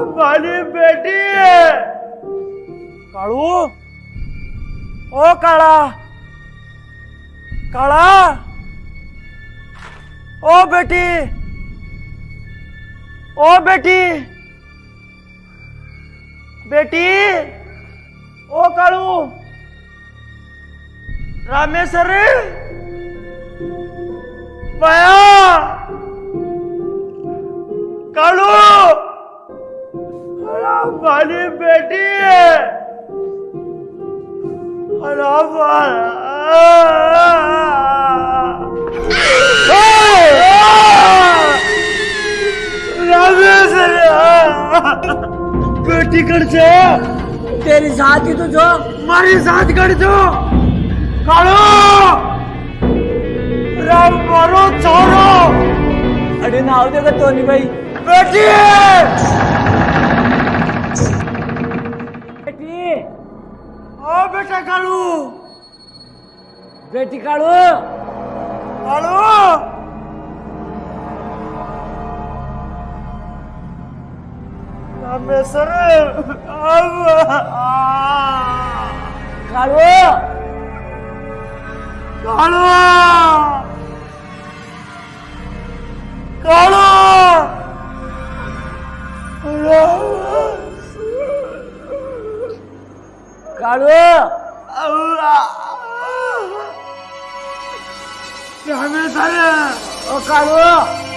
हमारी बेटी है। कालू? ओ काला। काला? ओ बेटी। ओ बेटी। बेटी। ओ कालू। रामेश्वर। माया। कालू। हमारी बेटी है। और बेटी कर से। तेरी साथी तो जो। मारी साथ कर जो कालो। राम मारो छोरो अरे ना हो जाएगा तो नहीं भाई। बेटी है। बेटा कालू बेटी कालू कालू रामेश्वर कालू कालू कालू काळू झालं ओ काळू